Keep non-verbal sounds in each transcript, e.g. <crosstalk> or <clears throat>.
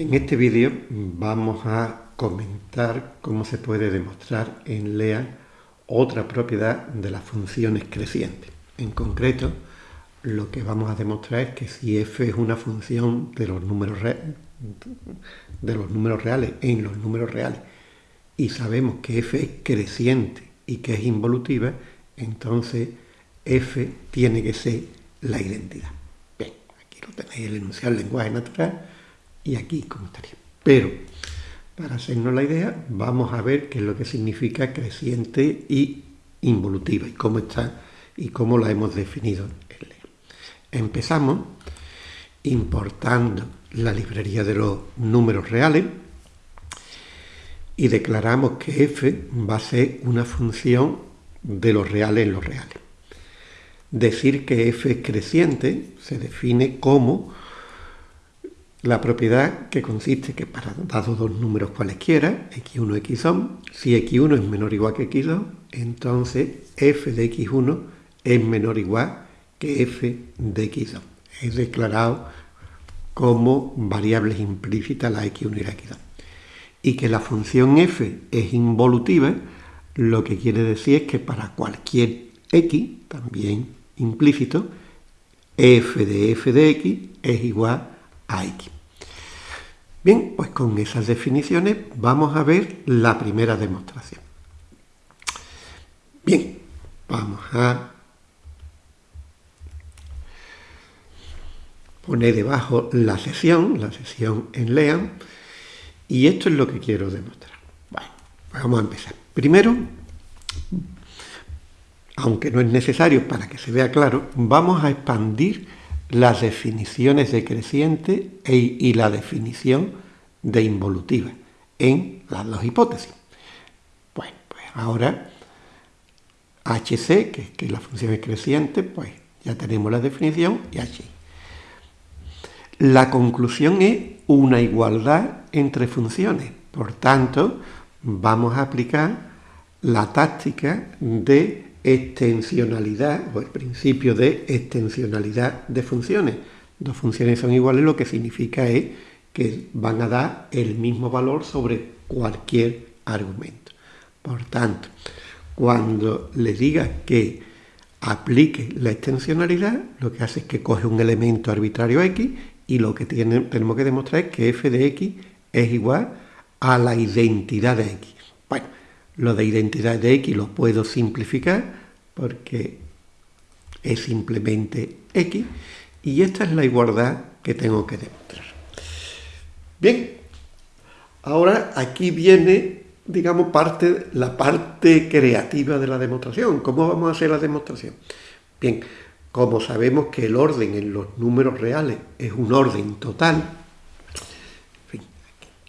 En este vídeo vamos a comentar cómo se puede demostrar en LEA otra propiedad de las funciones crecientes. En concreto, lo que vamos a demostrar es que si f es una función de los números, reales en los números reales y sabemos que f es creciente y que es involutiva, entonces f tiene que ser la identidad. Bien, aquí lo tenéis el enunciado del lenguaje natural y aquí como estaría. Pero, para hacernos la idea, vamos a ver qué es lo que significa creciente y involutiva y cómo está y cómo la hemos definido en. Empezamos importando la librería de los números reales y declaramos que f va a ser una función de los reales en los reales. Decir que f es creciente se define como la propiedad que consiste que para dados dos números cualesquiera, x1 y x2, si x1 es menor o igual que x2, entonces f de x1 es menor o igual que f de x2. Es declarado como variables implícitas la x1 y la x2. Y que la función f es involutiva, lo que quiere decir es que para cualquier x, también implícito, f de f de x es igual a x. Bien, pues con esas definiciones vamos a ver la primera demostración. Bien, vamos a poner debajo la sesión, la sesión en LEAN, y esto es lo que quiero demostrar. Bueno, pues vamos a empezar. Primero, aunque no es necesario para que se vea claro, vamos a expandir las definiciones de creciente e, y la definición de involutiva en las dos hipótesis. Bueno, pues ahora HC, que, que la función es creciente, pues ya tenemos la definición y HI. La conclusión es una igualdad entre funciones. Por tanto, vamos a aplicar la táctica de extensionalidad o el principio de extensionalidad de funciones. Dos funciones son iguales, lo que significa es que van a dar el mismo valor sobre cualquier argumento. Por tanto, cuando le diga que aplique la extensionalidad, lo que hace es que coge un elemento arbitrario x y lo que tenemos que demostrar es que f de x es igual a la identidad de x. Bueno, lo de identidad de x lo puedo simplificar porque es simplemente x y esta es la igualdad que tengo que demostrar. Bien, ahora aquí viene, digamos, parte, la parte creativa de la demostración. ¿Cómo vamos a hacer la demostración? Bien, como sabemos que el orden en los números reales es un orden total,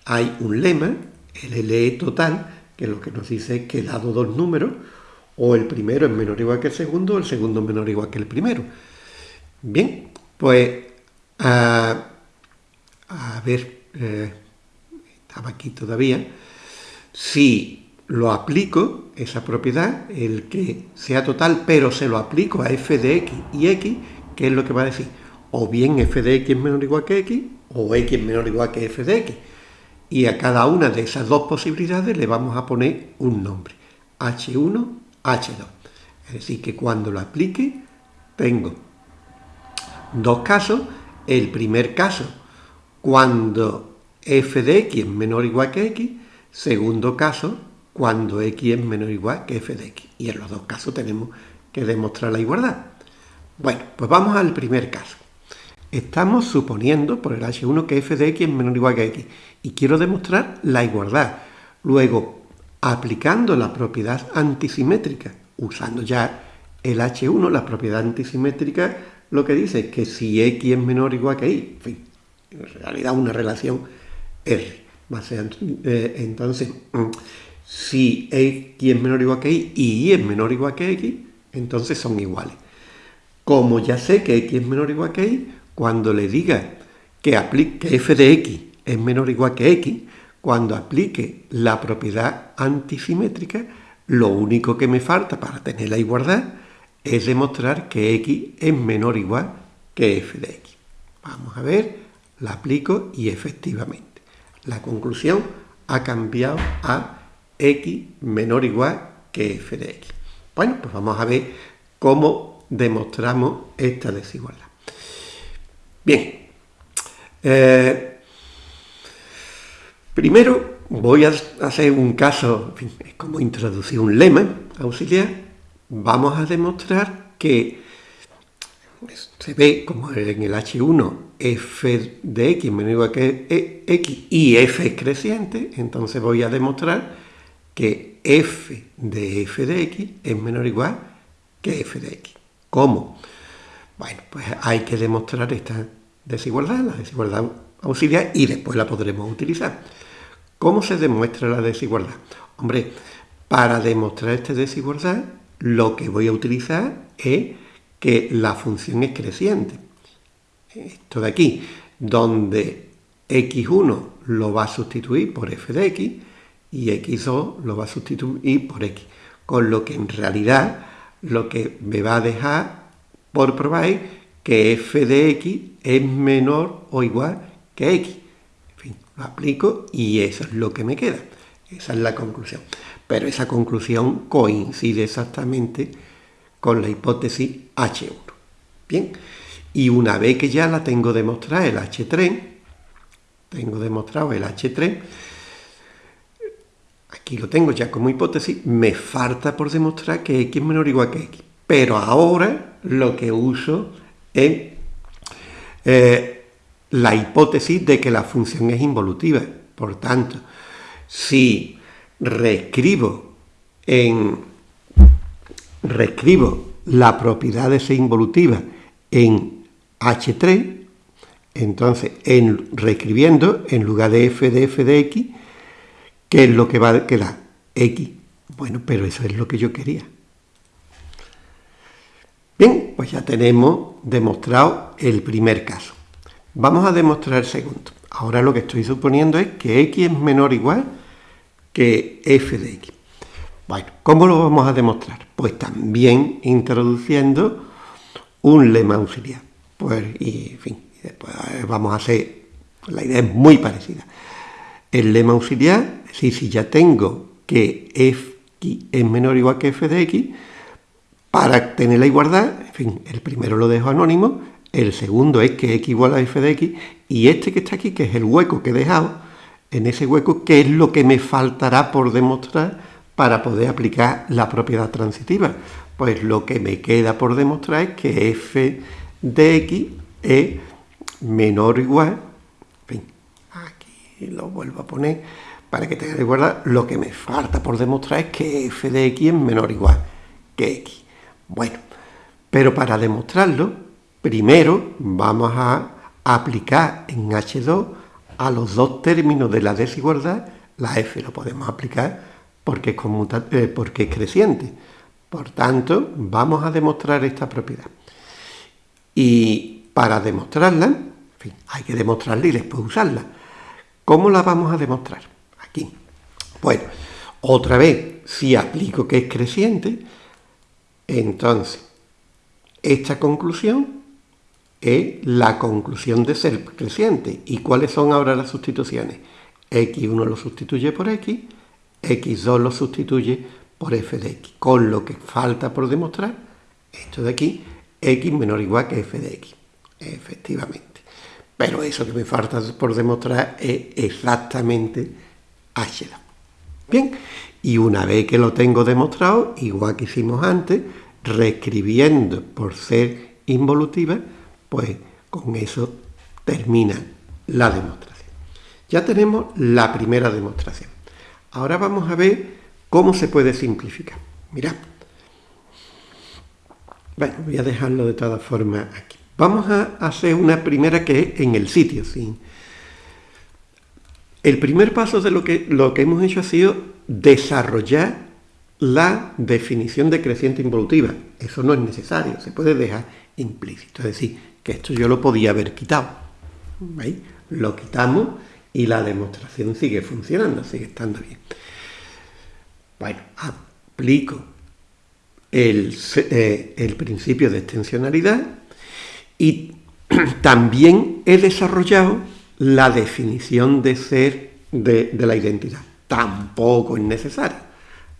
hay un lema, el LE total, que lo que nos dice es que dado dos números, o el primero es menor o igual que el segundo, o el segundo es menor o igual que el primero. Bien, pues a, ver, eh, estaba aquí todavía, si lo aplico, esa propiedad, el que sea total, pero se lo aplico a f de x y x, ¿qué es lo que va a decir? O bien f de x es menor o igual que x, o x es menor o igual que f de x. Y a cada una de esas dos posibilidades le vamos a poner un nombre, h1, h2. Es decir, que cuando lo aplique, tengo dos casos. El primer caso, cuando f de x es menor o igual que x. Segundo caso, cuando x es menor o igual que f de x. Y en los dos casos tenemos que demostrar la igualdad. Bueno, pues vamos al primer caso. Estamos suponiendo por el h1 que f de x es menor o igual que x. Y quiero demostrar la igualdad. Luego, aplicando la propiedad antisimétrica, usando ya el h1, la propiedad antisimétrica, lo que dice es que si x es menor o igual que y, en fin, en realidad una relación R. Eh, entonces, si x es menor o igual que y y y es menor o igual que x, entonces son iguales. Como ya sé que x es menor o igual que y, cuando le diga que, que f de x es menor o igual que x, cuando aplique la propiedad antisimétrica, lo único que me falta para tener la igualdad es demostrar que x es menor o igual que f de x. Vamos a ver, la aplico y efectivamente. La conclusión ha cambiado a x menor o igual que f de x. Bueno, pues vamos a ver cómo demostramos esta desigualdad. Bien, eh, primero voy a hacer un caso, es como introducir un lema auxiliar. Vamos a demostrar que se ve como en el H1 f de x menor que x y f es creciente, entonces voy a demostrar que f de f de x es menor o igual que f de x. ¿Cómo? Bueno, pues hay que demostrar esta desigualdad, la desigualdad auxiliar, y después la podremos utilizar. ¿Cómo se demuestra la desigualdad? Hombre, para demostrar esta desigualdad, lo que voy a utilizar es que la función es creciente. Esto de aquí, donde x1 lo va a sustituir por f de x y x2 lo va a sustituir por x. Con lo que en realidad lo que me va a dejar por probar es que f de x es menor o igual que x. En fin, lo aplico y eso es lo que me queda. Esa es la conclusión. Pero esa conclusión coincide exactamente con la hipótesis H1. Bien, y una vez que ya la tengo demostrada el H3, tengo demostrado el H3, aquí lo tengo ya como hipótesis, me falta por demostrar que x es menor o igual que x. Pero ahora lo que uso es eh, la hipótesis de que la función es involutiva. Por tanto, si reescribo en reescribo la propiedad de ser involutiva en H3, entonces en, reescribiendo en lugar de f de f de x, ¿qué es lo que va a quedar? x. Bueno, pero eso es lo que yo quería. Bien, pues ya tenemos demostrado el primer caso. Vamos a demostrar el segundo. Ahora lo que estoy suponiendo es que x es menor o igual que f de x. Bueno, ¿cómo lo vamos a demostrar? Pues también introduciendo un lema auxiliar. Pues, y, en fin, después vamos a hacer, la idea es muy parecida. El lema auxiliar, si, si ya tengo que f es menor o igual que f de x, para tener la igualdad, en fin, el primero lo dejo anónimo, el segundo es que x igual a f de x, y este que está aquí, que es el hueco que he dejado, en ese hueco, ¿qué es lo que me faltará por demostrar para poder aplicar la propiedad transitiva. Pues lo que me queda por demostrar es que f de x es menor o igual, en fin, aquí lo vuelvo a poner para que tenga igualdad, lo que me falta por demostrar es que f de x es menor o igual que x. Bueno, pero para demostrarlo, primero vamos a aplicar en H2 a los dos términos de la desigualdad, la f lo podemos aplicar porque es, eh, porque es creciente. Por tanto, vamos a demostrar esta propiedad. Y para demostrarla, en fin, hay que demostrarla y después usarla. ¿Cómo la vamos a demostrar? Aquí. Bueno, otra vez, si aplico que es creciente, entonces, esta conclusión es la conclusión de ser creciente. ¿Y cuáles son ahora las sustituciones? x1 lo sustituye por x, x2 lo sustituye por f de x, con lo que falta por demostrar, esto de aquí, x menor o igual que f de x, efectivamente. Pero eso que me falta por demostrar es exactamente h2. Bien, y una vez que lo tengo demostrado, igual que hicimos antes, reescribiendo por ser involutiva, pues con eso termina la demostración. Ya tenemos la primera demostración. Ahora vamos a ver cómo se puede simplificar. Mirad. Bueno, voy a dejarlo de todas formas aquí. Vamos a hacer una primera que es en el sitio. ¿sí? El primer paso de lo que, lo que hemos hecho ha sido desarrollar la definición de creciente involutiva. Eso no es necesario, se puede dejar implícito. Es decir, que esto yo lo podía haber quitado. ¿Veis? Lo quitamos y la demostración sigue funcionando, sigue estando bien. Bueno, aplico el, eh, el principio de extensionalidad y <clears throat> también he desarrollado la definición de ser de, la identidad. Tampoco es necesario.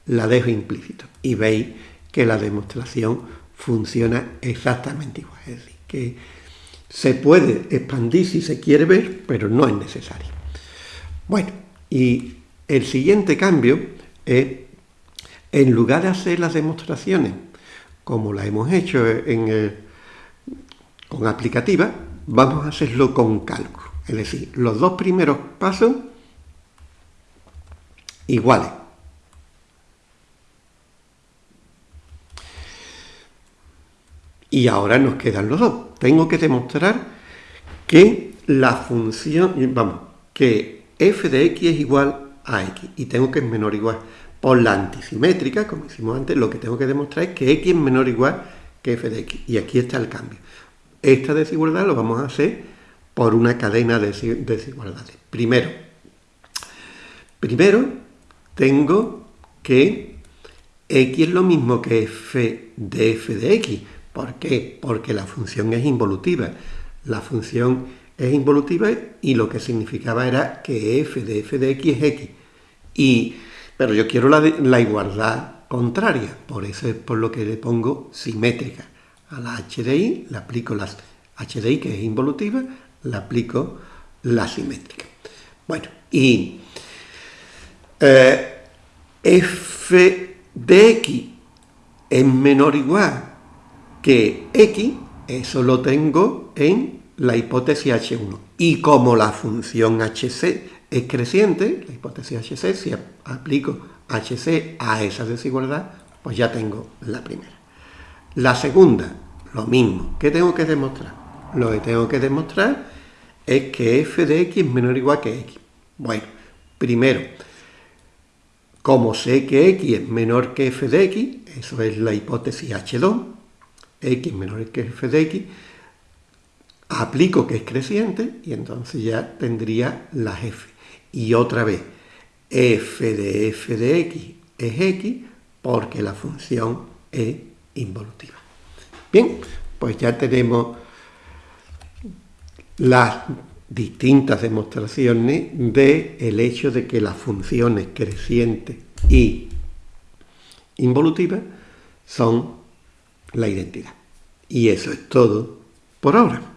La dejo implícito. Y veis que la demostración funciona exactamente igual. Es decir, que se puede expandir si se quiere ver, pero no es necesario. Bueno, y el siguiente cambio es, en lugar de hacer las demostraciones como las hemos hecho en con aplicativa, vamos a hacerlo con cálculo. Es decir, los dos primeros pasos iguales. Y ahora nos quedan los dos. Tengo que demostrar que la función, vamos, que f de x es igual a x. Y tengo que es menor o igual. Por la antisimétrica, como hicimos antes, lo que tengo que demostrar es que x es menor o igual que f de x. Y aquí está el cambio. Esta desigualdad lo vamos a hacer por una cadena de desigualdades. Primero, primero tengo que x es lo mismo que f de f de x. ¿Por qué? Porque la función es involutiva. La función es involutiva y lo que significaba era que f de f de x es x. Y, pero yo quiero la, igualdad contraria, por eso es por lo que le pongo simétrica. A la h de i le aplico la h de i, que es involutiva, le aplico la simétrica. Bueno, y eh, f de x es menor o igual que x, eso lo tengo en la hipótesis h1. Y como la función hc es creciente, la hipótesis hc, si aplico hc a esa desigualdad, pues ya tengo la primera. La segunda, lo mismo. ¿Qué tengo que demostrar? Lo que tengo que demostrar es que f de x es menor o igual que x. Bueno, primero, como sé que x es menor que f de x, eso es la hipótesis h2, x menor que f de x, aplico que es creciente y entonces ya tendría las f. Y otra vez, f de f de x es x porque la función es involutiva. Bien, pues ya tenemos las distintas demostraciones del el hecho de que las funciones crecientes y involutivas son la identidad. Y eso es todo por ahora.